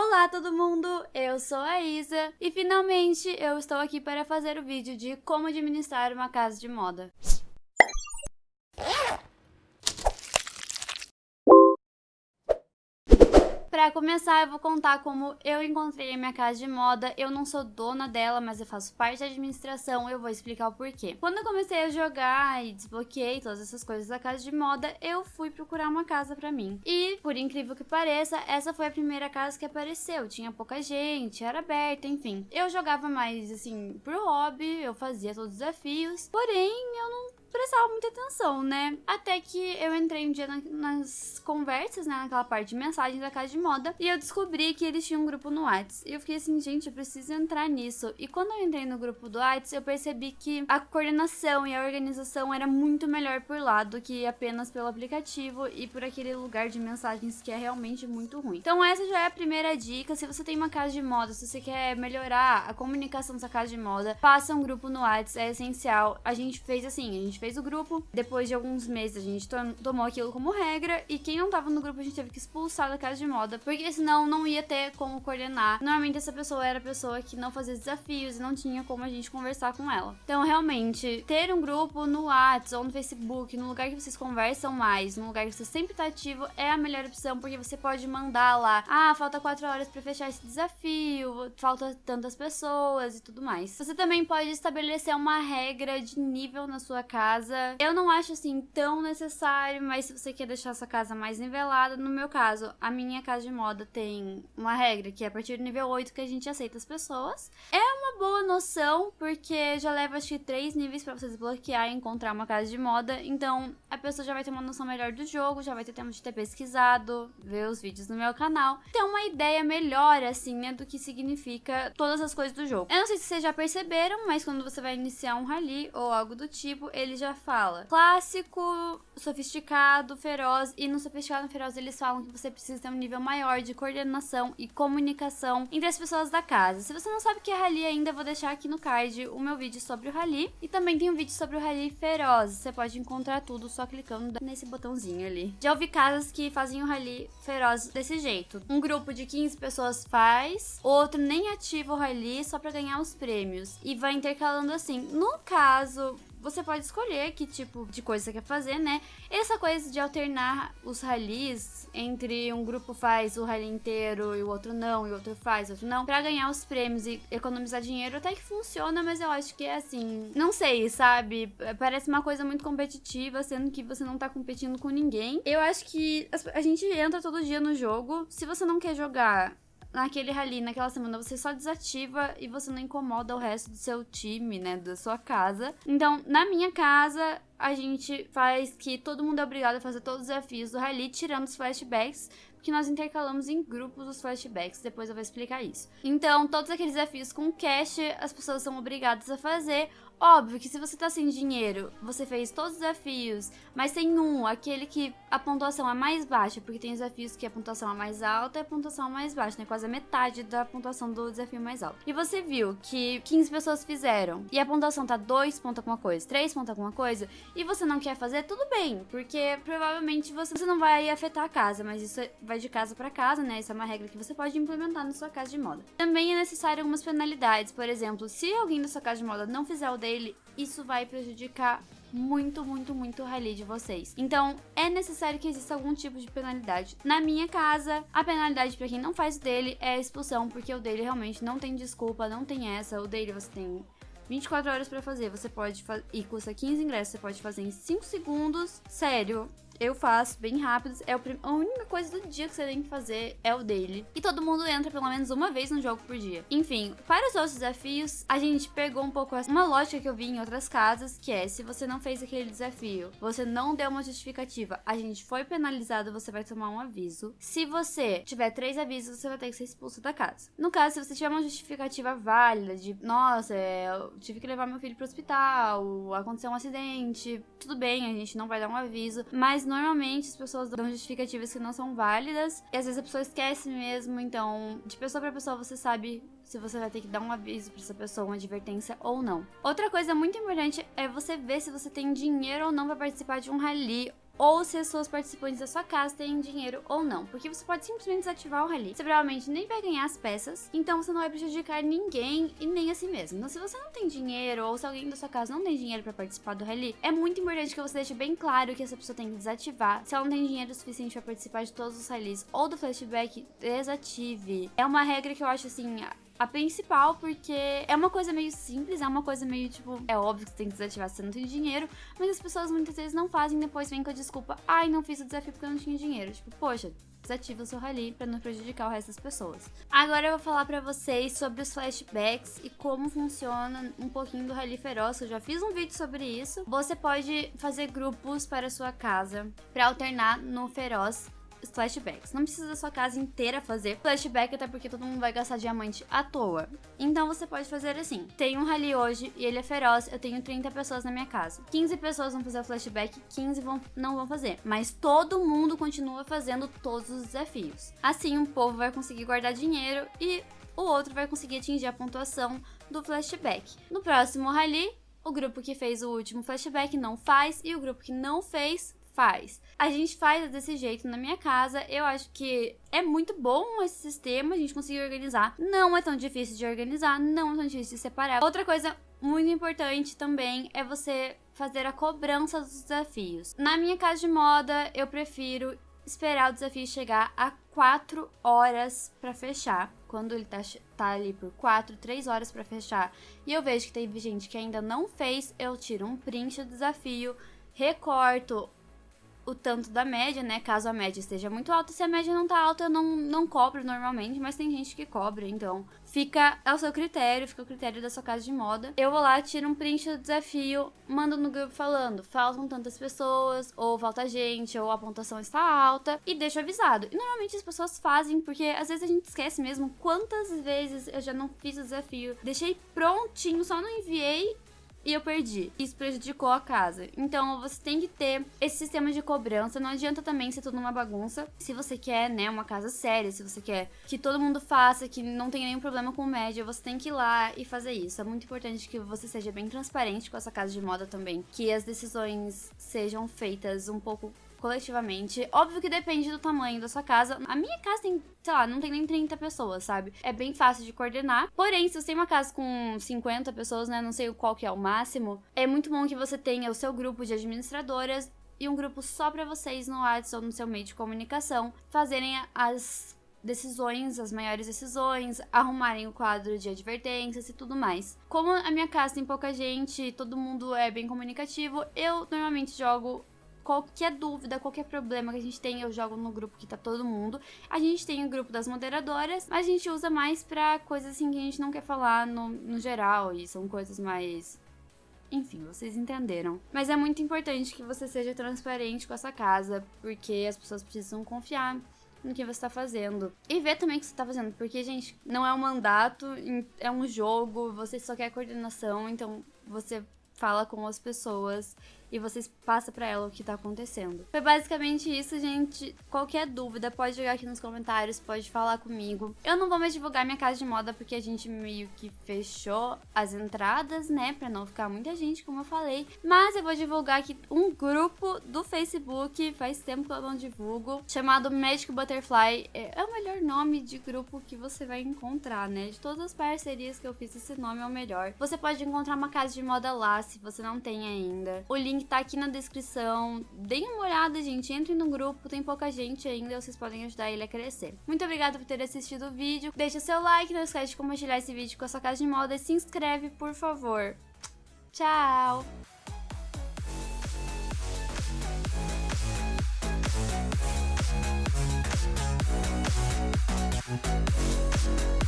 Olá todo mundo, eu sou a Isa e finalmente eu estou aqui para fazer o vídeo de como administrar uma casa de moda. Pra começar, eu vou contar como eu encontrei a minha casa de moda. Eu não sou dona dela, mas eu faço parte da administração. Eu vou explicar o porquê. Quando eu comecei a jogar e desbloqueei todas essas coisas da casa de moda, eu fui procurar uma casa pra mim. E, por incrível que pareça, essa foi a primeira casa que apareceu. Tinha pouca gente, era aberta, enfim. Eu jogava mais, assim, pro hobby, eu fazia todos os desafios. Porém, eu não prestava muita atenção, né? Até que eu entrei um dia na, nas conversas, né? Naquela parte de mensagens da casa de moda. E eu descobri que eles tinham um grupo no Whats. E eu fiquei assim, gente, eu preciso entrar nisso. E quando eu entrei no grupo do Whats, eu percebi que a coordenação e a organização era muito melhor por lá do que apenas pelo aplicativo e por aquele lugar de mensagens que é realmente muito ruim. Então essa já é a primeira dica. Se você tem uma casa de moda, se você quer melhorar a comunicação da sua casa de moda, faça um grupo no Whats, é essencial. A gente fez assim, a gente gente fez o grupo. Depois de alguns meses, a gente tomou aquilo como regra. E quem não tava no grupo, a gente teve que expulsar da casa de moda. Porque senão não ia ter como coordenar. Normalmente essa pessoa era a pessoa que não fazia desafios e não tinha como a gente conversar com ela. Então, realmente, ter um grupo no WhatsApp ou no Facebook, no lugar que vocês conversam mais, no lugar que você sempre tá ativo, é a melhor opção. Porque você pode mandar lá: ah, falta quatro horas para fechar esse desafio, falta tantas pessoas e tudo mais. Você também pode estabelecer uma regra de nível na sua casa casa. Eu não acho assim tão necessário, mas se você quer deixar sua casa mais nivelada, no meu caso, a minha casa de moda tem uma regra que é a partir do nível 8 que a gente aceita as pessoas. É uma boa noção, porque já leva acho que três níveis para você desbloquear e encontrar uma casa de moda. Então a pessoa já vai ter uma noção melhor do jogo, já vai ter tempo de ter pesquisado, ver os vídeos no meu canal. Ter uma ideia melhor, assim, né, do que significa todas as coisas do jogo. Eu não sei se vocês já perceberam, mas quando você vai iniciar um rally ou algo do tipo, ele já fala clássico, sofisticado, feroz. E no sofisticado e feroz eles falam que você precisa ter um nível maior de coordenação e comunicação entre as pessoas da casa. Se você não sabe o que é rally ainda, vou deixar aqui no card o meu vídeo sobre o rally. E também tem um vídeo sobre o rally feroz. Você pode encontrar tudo só clicando nesse botãozinho ali. Já ouvi casas que fazem o rally feroz desse jeito. Um grupo de 15 pessoas faz, outro nem ativa o rally só para ganhar os prêmios. E vai intercalando assim. No caso, você pode escolher que tipo de coisa você quer fazer, né? Essa coisa de alternar os rallies entre um grupo faz o rally inteiro e o outro não, e o outro faz, o outro não, para ganhar os prêmios e economizar dinheiro até que funciona, mas eu acho que é assim, não sei, sabe? Parece uma coisa muito competitiva, sendo que você não tá competindo com ninguém. Eu acho que a gente entra todo dia no jogo. Se você não quer jogar naquele rally, naquela semana, você só desativa e você não incomoda o resto do seu time, né, da sua casa. Então, na minha casa, a gente faz que todo mundo é obrigado a fazer todos os desafios do rally, tirando os flashbacks, porque nós intercalamos em grupos os flashbacks, depois eu vou explicar isso. Então, todos aqueles desafios com cash, as pessoas são obrigadas a fazer, Óbvio que se você tá sem dinheiro, você fez todos os desafios, mas tem um, aquele que a pontuação é mais baixa, porque tem desafios que a pontuação é mais alta e a pontuação é mais baixa, né? Quase a metade da pontuação do desafio mais alto. E você viu que 15 pessoas fizeram e a pontuação tá 2 ponto alguma coisa, 3 ponto alguma coisa, e você não quer fazer, tudo bem, porque provavelmente você, não vai afetar a casa, mas isso vai de casa para casa, né? Isso é uma regra que você pode implementar na sua casa de moda. Também é necessário algumas penalidades, por exemplo, se alguém da sua casa de moda não fizer o dele, isso vai prejudicar muito, muito, muito o rally de vocês. Então, é necessário que exista algum tipo de penalidade. Na minha casa, a penalidade para quem não faz o dele é a expulsão, porque o dele realmente não tem desculpa, não tem essa. O dele você tem 24 horas para fazer. Você pode e custa 15 ingressos, você pode fazer em 5 segundos. Sério, eu faço bem rápido. É a única coisa do dia que você tem que fazer é o dele. E todo mundo entra pelo menos uma vez no jogo por dia. Enfim, para os outros desafios, a gente pegou um pouco uma lógica que eu vi em outras casas, que é se você não fez aquele desafio, você não deu uma justificativa, a gente foi penalizado, você vai tomar um aviso. Se você tiver três avisos, você vai ter que ser expulso da casa. No caso, se você tiver uma justificativa válida de, nossa, é, eu tive que levar meu filho pro hospital, aconteceu um acidente, tudo bem, a gente não vai dar um aviso, mas normalmente as pessoas dão justificativas que não são válidas e às vezes a pessoa esquece mesmo, então de pessoa para pessoa você sabe se você vai ter que dar um aviso para essa pessoa, uma advertência ou não. Outra coisa muito importante é você ver se você tem dinheiro ou não para participar de um rally ou se as suas participantes da sua casa têm dinheiro ou não, porque você pode simplesmente desativar o rally. Você provavelmente nem vai ganhar as peças, então você não vai prejudicar ninguém e nem a si mesmo. Então se você não tem dinheiro ou se alguém da sua casa não tem dinheiro para participar do rally, é muito importante que você deixe bem claro que essa pessoa tem que desativar. Se ela não tem dinheiro suficiente para participar de todos os rallies ou do flashback, desative. É uma regra que eu acho assim, a principal, porque é uma coisa meio simples, é uma coisa meio tipo, é óbvio que você tem que desativar se você não tem dinheiro, mas as pessoas muitas vezes não fazem, depois vem com a desculpa, ai, não fiz o desafio porque eu não tinha dinheiro. Tipo, poxa, desativa o seu rally para não prejudicar o resto das pessoas. Agora eu vou falar para vocês sobre os flashbacks e como funciona um pouquinho do rally feroz. Eu já fiz um vídeo sobre isso. Você pode fazer grupos para sua casa para alternar no feroz flashbacks. Não precisa da sua casa inteira fazer flashback, até porque todo mundo vai gastar diamante à toa. Então você pode fazer assim: tem um rally hoje e ele é feroz, eu tenho 30 pessoas na minha casa. 15 pessoas vão fazer o flashback, 15 vão, não vão fazer. Mas todo mundo continua fazendo todos os desafios. Assim, um povo vai conseguir guardar dinheiro e o outro vai conseguir atingir a pontuação do flashback. No próximo rally, o grupo que fez o último flashback não faz e o grupo que não fez faz. A gente faz desse jeito na minha casa. Eu acho que é muito bom esse sistema, a gente conseguir organizar. Não é tão difícil de organizar, não é tão difícil de separar. Outra coisa muito importante também é você fazer a cobrança dos desafios. Na minha casa de moda, eu prefiro esperar o desafio chegar a 4 horas para fechar. Quando ele tá, tá ali por 4, 3 horas para fechar e eu vejo que teve gente que ainda não fez, eu tiro um print do desafio, recorto o tanto da média, né? Caso a média esteja muito alta. Se a média não tá alta, eu não, não cobro normalmente, mas tem gente que cobra, então fica ao seu critério, fica o critério da sua casa de moda. Eu vou lá, tiro um print do desafio, mando no grupo falando, faltam tantas pessoas, ou falta gente, ou a pontuação está alta, e deixo avisado. E normalmente as pessoas fazem, porque às vezes a gente esquece mesmo quantas vezes eu já não fiz o desafio. Deixei prontinho, só não enviei e eu perdi. Isso prejudicou a casa. Então você tem que ter esse sistema de cobrança. Não adianta também ser tudo uma bagunça. Se você quer, né, uma casa séria, se você quer que todo mundo faça, que não tenha nenhum problema com média, você tem que ir lá e fazer isso. É muito importante que você seja bem transparente com essa casa de moda também. Que as decisões sejam feitas um pouco coletivamente. Óbvio que depende do tamanho da sua casa. A minha casa tem, sei lá, não tem nem 30 pessoas, sabe? É bem fácil de coordenar. Porém, se você tem uma casa com 50 pessoas, né, não sei qual que é o máximo, é muito bom que você tenha o seu grupo de administradoras e um grupo só para vocês no WhatsApp ou no seu meio de comunicação fazerem as decisões, as maiores decisões, arrumarem o quadro de advertências e tudo mais. Como a minha casa tem pouca gente, todo mundo é bem comunicativo, eu normalmente jogo qualquer dúvida, qualquer problema que a gente tem, eu jogo no grupo que tá todo mundo. A gente tem o grupo das moderadoras, mas a gente usa mais pra coisas assim que a gente não quer falar no, no geral, e são coisas mais enfim, vocês entenderam. Mas é muito importante que você seja transparente com essa casa, porque as pessoas precisam confiar no que você está fazendo. E ver também o que você está fazendo, porque, gente, não é um mandato, é um jogo, você só quer coordenação, então você fala com as pessoas e vocês passam para ela o que tá acontecendo. Foi basicamente isso, gente. Qualquer dúvida, pode jogar aqui nos comentários, pode falar comigo. Eu não vou mais divulgar minha casa de moda porque a gente meio que fechou as entradas, né, para não ficar muita gente, como eu falei. Mas eu vou divulgar aqui um grupo do Facebook, faz tempo que eu não divulgo, chamado Magic Butterfly. É, é o melhor nome de grupo que você vai encontrar, né? De todas as parcerias que eu fiz, esse nome é o melhor. Você pode encontrar uma casa de moda lá, se você não tem ainda. O link link tá aqui na descrição. Deem uma olhada, gente. Entrem no grupo, tem pouca gente ainda, vocês podem ajudar ele a crescer. Muito obrigada por ter assistido o vídeo. Deixa seu like, não esquece de compartilhar esse vídeo com a sua casa de moda e se inscreve, por favor. Tchau! We'll be right back.